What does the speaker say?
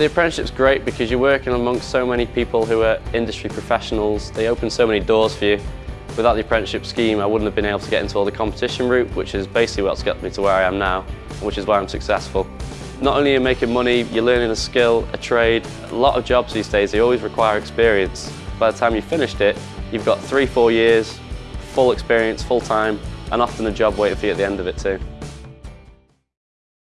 The apprenticeship's great because you're working amongst so many people who are industry professionals. They open so many doors for you. Without the apprenticeship scheme, I wouldn't have been able to get into all the competition route, which is basically what's got me to where I am now, which is why I'm successful. Not only are you making money, you're learning a skill, a trade. A lot of jobs these days, they always require experience. By the time you've finished it, you've got three, four years, full experience, full time, and often a job waiting for you at the end of it too.